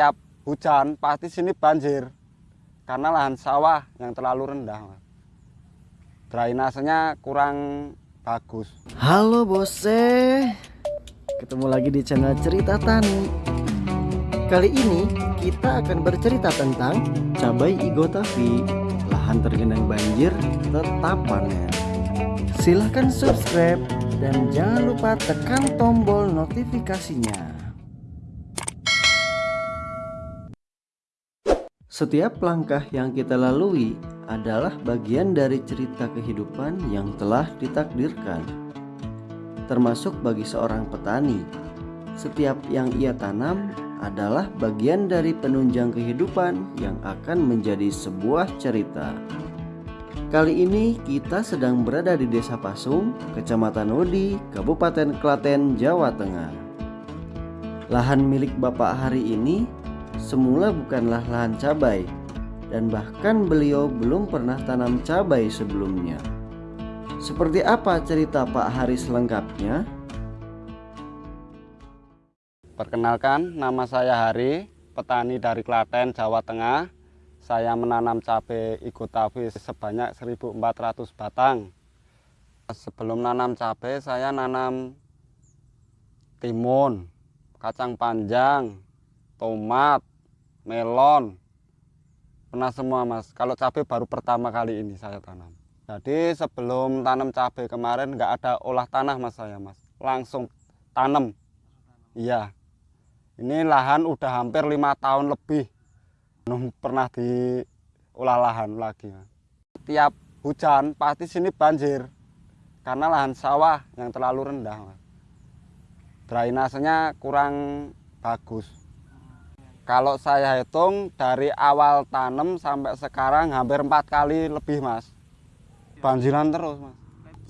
Tiap hujan pasti sini banjir karena lahan sawah yang terlalu rendah. Drainasenya kurang bagus. Halo bose, ketemu lagi di channel Cerita Tani. Kali ini kita akan bercerita tentang cabai igotavi, lahan tergenang banjir tetap panen. Silahkan subscribe dan jangan lupa tekan tombol notifikasinya. Setiap langkah yang kita lalui adalah bagian dari cerita kehidupan yang telah ditakdirkan. Termasuk bagi seorang petani, setiap yang ia tanam adalah bagian dari penunjang kehidupan yang akan menjadi sebuah cerita. Kali ini kita sedang berada di Desa Pasung, Kecamatan Udi, Kabupaten Klaten, Jawa Tengah. Lahan milik Bapak hari ini semula bukanlah lahan cabai dan bahkan beliau belum pernah tanam cabai sebelumnya. Seperti apa cerita Pak Haris lengkapnya? Perkenalkan, nama saya Hari, petani dari Klaten, Jawa Tengah. Saya menanam cabai Igotavi sebanyak 1.400 batang. Sebelum nanam cabai, saya nanam timun, kacang panjang, tomat, melon, pernah semua mas. Kalau cabai baru pertama kali ini saya tanam. Jadi sebelum tanam cabai kemarin nggak ada olah tanah mas saya mas, langsung tanam. Iya, ini lahan udah hampir lima tahun lebih belum pernah diolah lahan lagi. Tiap hujan pasti sini banjir karena lahan sawah yang terlalu rendah. Mas. Drainasenya kurang bagus. Kalau saya hitung dari awal tanam sampai sekarang hampir empat kali lebih mas. Banjiran terus mas.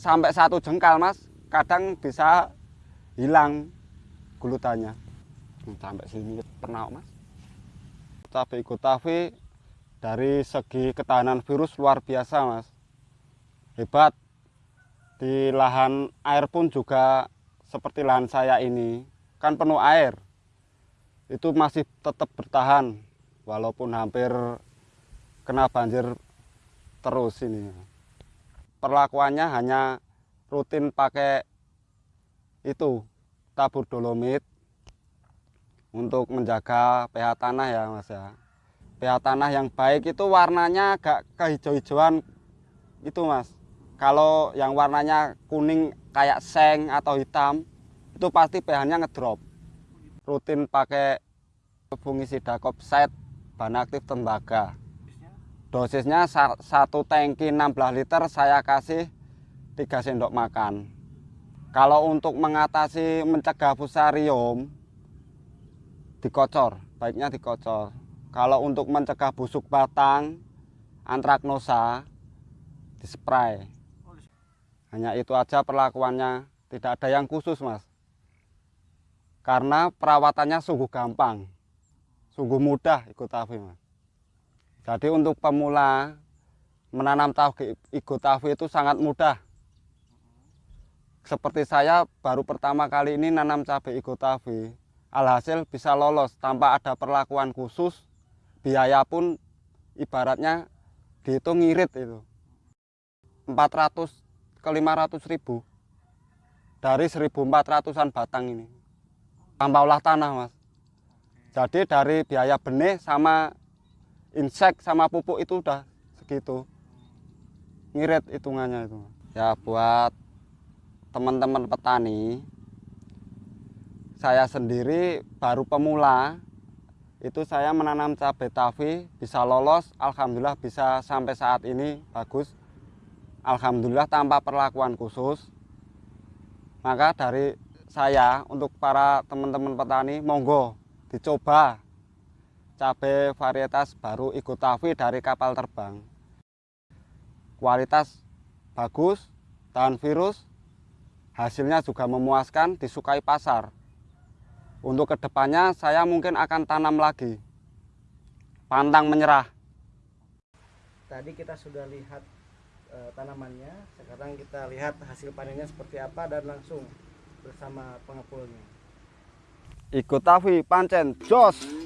Sampai satu jengkal mas, kadang bisa hilang gulutannya. Sampai sini pernah mas. Cabai Gotavi dari segi ketahanan virus luar biasa mas. Hebat. Di lahan air pun juga seperti lahan saya ini. Kan penuh air itu masih tetap bertahan walaupun hampir kena banjir terus ini. Perlakuannya hanya rutin pakai itu tabur dolomit untuk menjaga pH tanah ya mas ya. pH tanah yang baik itu warnanya agak kehijau-hijauan itu mas. Kalau yang warnanya kuning kayak seng atau hitam itu pasti pH-nya ngedrop rutin pakai fungisida kopset bahan aktif tembaga. Dosisnya satu tangki 16 liter saya kasih 3 sendok makan. Kalau untuk mengatasi mencegah fusarium dikocor, baiknya dikocor. Kalau untuk mencegah busuk batang, antraknosa dispray. Hanya itu aja perlakuannya, tidak ada yang khusus, Mas karena perawatannya sungguh gampang, sungguh mudah ikut tahu. Jadi untuk pemula menanam tahu tahu itu sangat mudah. Seperti saya baru pertama kali ini nanam cabai tahu, alhasil bisa lolos tanpa ada perlakuan khusus, biaya pun ibaratnya dihitung ngirit itu. 400 ke 500 ribu dari 1400an batang ini tanpa olah tanah mas. Jadi dari biaya benih sama insek sama pupuk itu udah segitu. Ngirit hitungannya itu ya buat teman-teman petani saya sendiri baru pemula itu saya menanam cabai tavi bisa lolos Alhamdulillah bisa sampai saat ini bagus. Alhamdulillah tanpa perlakuan khusus. Maka dari saya untuk para teman-teman petani monggo dicoba cabai varietas baru Igotavi dari kapal terbang. Kualitas bagus, tahan virus, hasilnya juga memuaskan, disukai pasar. Untuk ke depannya saya mungkin akan tanam lagi. Pantang menyerah. Tadi kita sudah lihat e, tanamannya, sekarang kita lihat hasil panennya seperti apa dan langsung bersama pengepulnya. Ikut Tavi Pancen Jos.